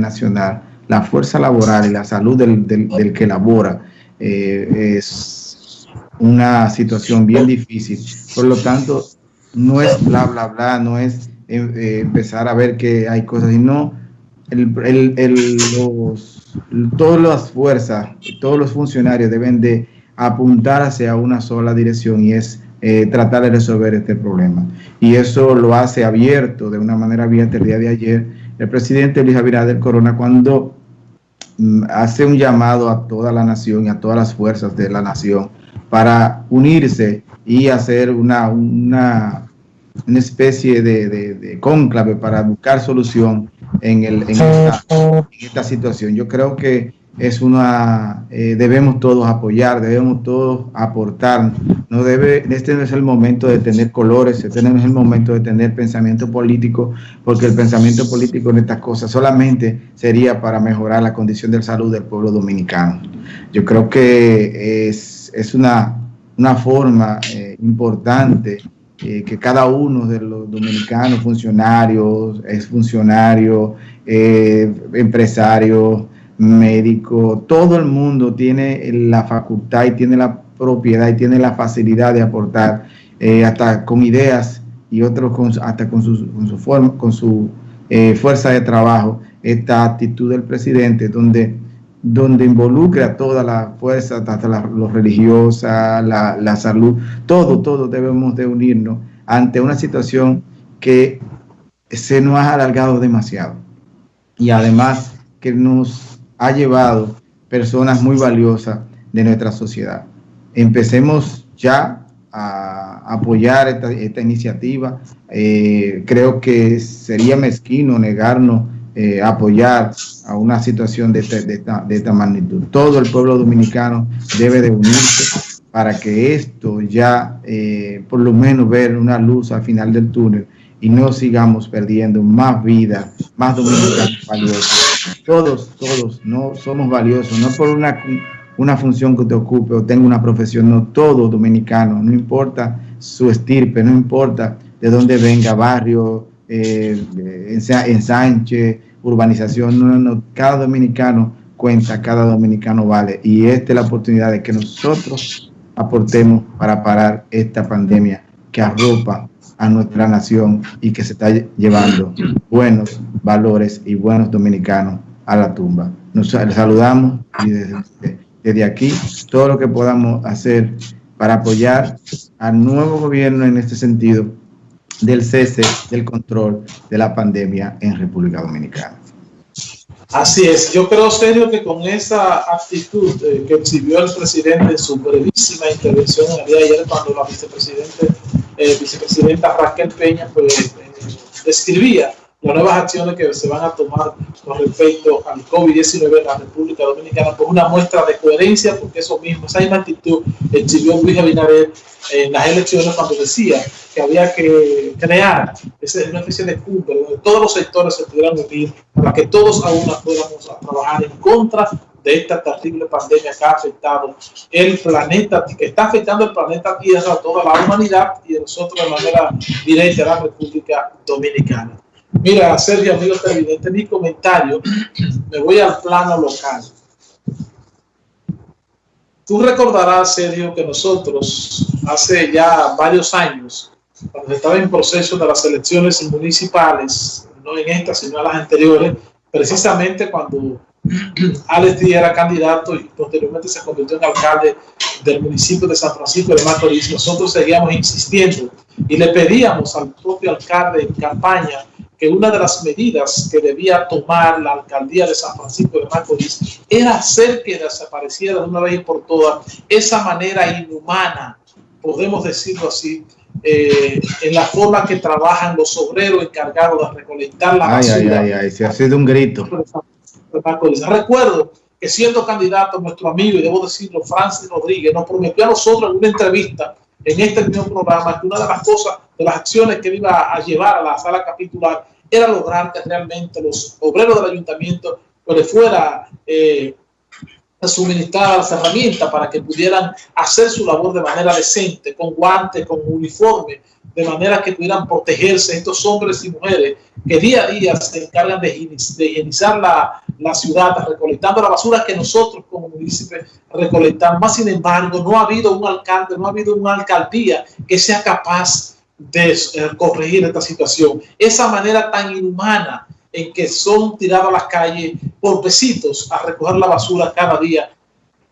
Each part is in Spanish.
nacional, la fuerza laboral y la salud del, que labora eh, es una situación bien difícil. Por lo tanto, no es bla, bla, bla, no es eh, empezar a ver que hay cosas, sino el, el, los, todas las fuerzas, todos los funcionarios deben de apuntar hacia una sola dirección y es eh, tratar de resolver este problema. Y eso lo hace abierto, de una manera abierta el día de ayer, el presidente Luis Abinader Corona cuando mm, hace un llamado a toda la nación y a todas las fuerzas de la nación para unirse y hacer una, una, una especie de, de, cónclave para buscar solución en, el, en, esta, en esta situación. Yo creo que es una, eh, debemos todos apoyar, debemos todos aportar. No debe, este no es el momento de tener colores, este no es el momento de tener pensamiento político, porque el pensamiento político en estas cosas solamente sería para mejorar la condición de salud del pueblo dominicano. Yo creo que es, es una, una forma eh, importante eh, que cada uno de los dominicanos, funcionarios, es funcionario, empresarios, médico, todo el mundo tiene la facultad y tiene la propiedad y tiene la facilidad de aportar eh, hasta con ideas y otros con, hasta con su, con su, forma, con su eh, fuerza de trabajo esta actitud del presidente donde, donde involucra toda la fuerza, hasta la, los religiosa, la, la salud, todo, todo debemos de unirnos ante una situación que se nos ha alargado demasiado. Y además que nos ha llevado personas muy valiosas de nuestra sociedad. Empecemos ya a apoyar esta, iniciativa. Eh, creo que sería mezquino negarnos eh, apoyar a una situación de, esta, magnitud. Todo el pueblo dominicano debe de unirse para que esto ya, eh, por lo menos, ver una luz al final del túnel y no sigamos perdiendo más vida, más dominicanos valiosos. Todos, todos no somos valiosos, no por una, una función que te ocupe o tenga una profesión, no, todo dominicano, no importa su estirpe, no importa de dónde venga, barrio, eh, ensanche, urbanización, no, no, cada dominicano cuenta, cada dominicano vale. Y esta es la oportunidad de que nosotros aportemos para parar esta pandemia que arropa a nuestra nación y que se está llevando buenos valores y buenos dominicanos a la tumba. Nos saludamos y desde, aquí todo lo que podamos hacer para apoyar al nuevo gobierno en este sentido del cese del control de la pandemia en República Dominicana. Así es, yo creo serio que con esa actitud eh, que exhibió el presidente en su brevísima intervención el día de ayer cuando la vicepresidente eh, vicepresidenta Raquel Peña pues, eh, describía las nuevas acciones que se van a tomar con respecto al COVID-19 en la República Dominicana por una muestra de coherencia, porque eso mismo, esa misma actitud exhibió Luis Abinader en las elecciones cuando decía que había que crear una especie de cumbre donde todos los sectores se pudieran unir para que todos a una podamos trabajar en contra de esta terrible pandemia que ha afectado el planeta, que está afectando el planeta Tierra, a toda la humanidad y nosotros de manera directa a la República Dominicana. Mira, Sergio, amigo televidente, mi comentario, me voy al plano local. Tú recordarás, Sergio, que nosotros hace ya varios años, cuando estaba en proceso de las elecciones municipales, no en estas, sino en las anteriores, precisamente cuando Alex Díaz era candidato y posteriormente se convirtió en alcalde del municipio de San Francisco de Macorís. Nosotros seguíamos insistiendo y le pedíamos al propio alcalde en campaña que una de las medidas que debía tomar la alcaldía de San Francisco de Macorís era hacer que desapareciera de una vez y por todas esa manera inhumana, podemos decirlo así, eh, en la forma que trabajan los obreros encargados de recolectar la basura. Ay, ay, ay, se ha sido un grito. Recuerdo que siendo candidato, nuestro amigo, y debo decirlo, Francis Rodríguez, nos prometió a nosotros en una entrevista en este mismo programa que una de las cosas, de las acciones que iba a llevar a la sala capitular era lograr que realmente los obreros del ayuntamiento pues, le fuera eh, suministrar las herramientas para que pudieran hacer su labor de manera decente, con guantes, con uniforme, de manera que pudieran protegerse estos hombres y mujeres que día a día se encargan de, higienizar la, la ciudad, recolectando la basura que nosotros como municipios recolectamos. Más sin embargo, no ha habido un alcalde, no ha habido una alcaldía que sea capaz de eh, corregir esta situación. Esa manera tan inhumana en que son tirados a las calles por besitos a recoger la basura cada día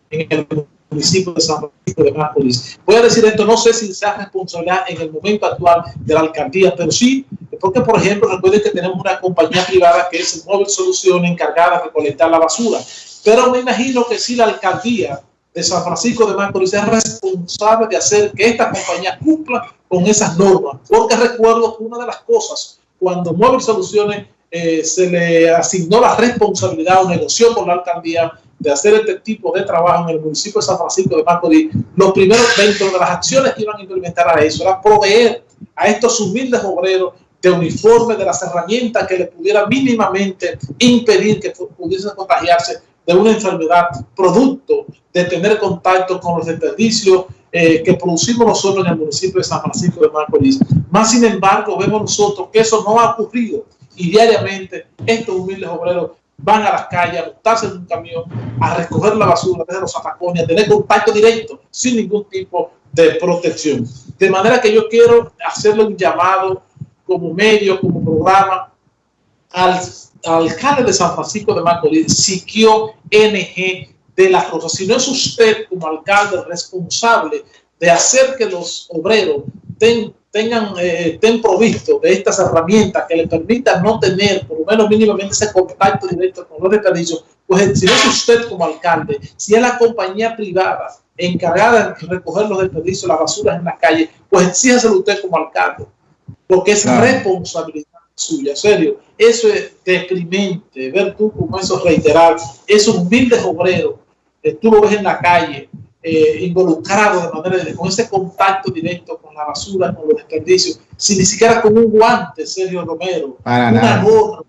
en el municipio de San Francisco de Macorís. Voy a decir esto, no sé si sea responsabilidad en el momento actual de la alcaldía, pero sí, porque por ejemplo, recuerden que tenemos una compañía privada que es Móvil Solución encargada de recolectar la basura, pero me imagino que si la alcaldía de San Francisco de Macorís es responsable de hacer que esta compañía cumpla con esas normas, porque recuerdo que una de las cosas, cuando Móvil Soluciones eh, se le asignó la responsabilidad o negoció con la alcaldía de hacer este tipo de trabajo en el municipio de San Francisco de Macorís, los primeros dentro de las acciones que iban a implementar a eso era proveer a estos humildes obreros de uniformes, de las herramientas que le pudiera mínimamente impedir que pudiesen contagiarse de una enfermedad producto de tener contacto con los desperdicios eh, que producimos nosotros en el municipio de San Francisco de Macorís. Más sin embargo, vemos nosotros que eso no ha ocurrido y diariamente estos humildes obreros van a las calles a montarse en un camión, a recoger la basura desde los atacones, a tener contacto directo sin ningún tipo de protección. De manera que yo quiero hacerle un llamado como medio, como programa, al, alcalde de San Francisco de Macorís, Siquio NG de la Rosa. Si no es usted como alcalde responsable de hacer que los obreros tengan tengan, eh, estén provistos de estas herramientas que les permitan no tener, por lo menos mínimamente, ese contacto directo con los desperdicios, pues si no es usted como alcalde, si es la compañía privada encargada de recoger los desperdicios, las basuras en las calles, pues exíjaselo usted como alcalde, porque es responsabilidad suya, serio. Eso es deprimente, ver tú como eso reiterar, esos humildes obreros, que tú lo ves en la calle, eh, involucrado de manera de, con ese contacto directo con la basura, con los desperdicios, sin ni siquiera con un guante, Sergio Romero, una gorra,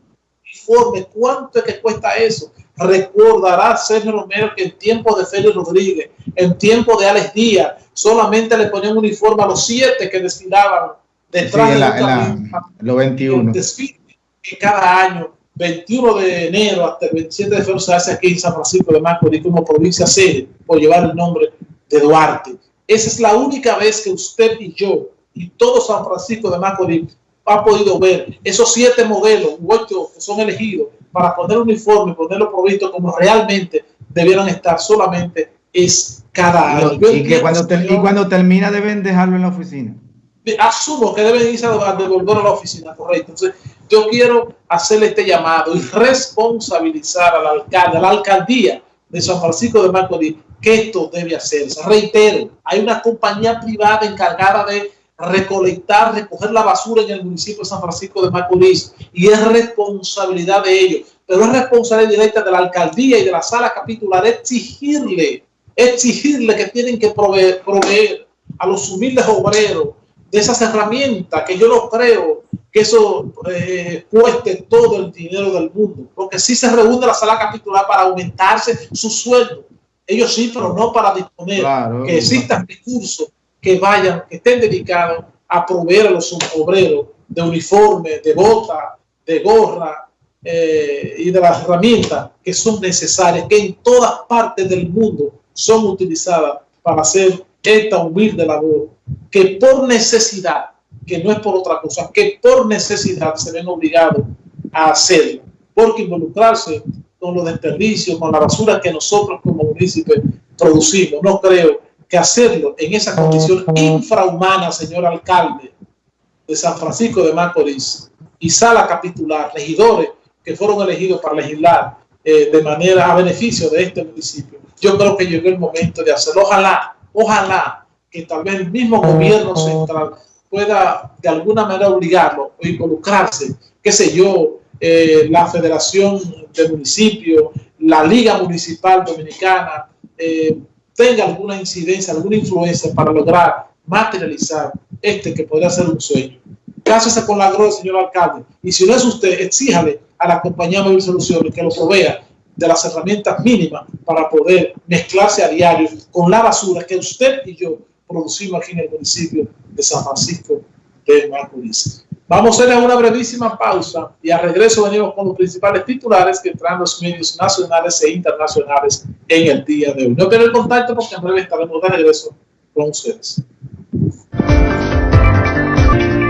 informe, ¿cuánto es que cuesta eso? Recordará Sergio Romero que en tiempo de Félix Rodríguez, en tiempo de Alex Díaz, solamente le ponían un uniforme a los siete que desfilaban detrás de la, los 21. Desfile que cada año 21 de enero hasta el 27 de febrero se hace aquí en San Francisco de Macorís como provincia sede por llevar el nombre de Duarte. Esa es la única vez que usted y yo y todo San Francisco de Macorís ha podido ver esos siete modelos, ocho que son elegidos para poner uniforme, ponerlo provisto como realmente debieran estar solamente es cada año. Y, que cuando, y cuando termina deben dejarlo en la oficina asumo que deben irse a devolver a la oficina, correcto. Entonces, yo quiero hacerle este llamado y responsabilizar al alcalde, a la alcaldía de San Francisco de Macorís, que esto debe hacerse. Reitero, hay una compañía privada encargada de recolectar, recoger la basura en el municipio de San Francisco de Macorís y es responsabilidad de ellos, pero es responsabilidad directa de la alcaldía y de la sala capitular exigirle, exigirle que tienen que proveer, proveer a los humildes obreros de esas herramientas que yo no creo que eso eh, cueste todo el dinero del mundo, porque si se reúne la sala capitular para aumentarse su sueldo, ellos sí, pero no para disponer que existan recursos que vayan, que estén dedicados a proveer a los obreros de uniforme, de bota, de gorra eh, y de las herramientas que son necesarias, que en todas partes del mundo son utilizadas para hacer esta humilde labor que por necesidad, que no es por otra cosa, que por necesidad se ven obligados a hacerlo, porque involucrarse con los desperdicios, con la basura que nosotros como municipios producimos, no creo que hacerlo en esa condición infrahumana, señor alcalde de San Francisco de Macorís y sala capitular, regidores que fueron elegidos para legislar eh, de manera a beneficio de este municipio. Yo creo que llegó el momento de hacerlo. Ojalá, ojalá que tal vez el mismo gobierno central pueda de alguna manera obligarlo o involucrarse, qué sé yo, eh, la Federación de Municipios, la Liga Municipal Dominicana, eh, tenga alguna incidencia, alguna influencia para lograr materializar este que podría ser un sueño. Cásese con la gloria, señor alcalde. Y si no es usted, exíjale a la compañía Móvil Soluciones que lo provea de las herramientas mínimas para poder mezclarse a diario con la basura que usted y yo producimos aquí en el municipio de San Francisco de Macorís. Vamos a hacer una brevísima pausa y al regreso venimos con los principales titulares que traen los medios nacionales e internacionales en el día de hoy. No pierdan el contacto porque en breve estaremos de regreso con ustedes.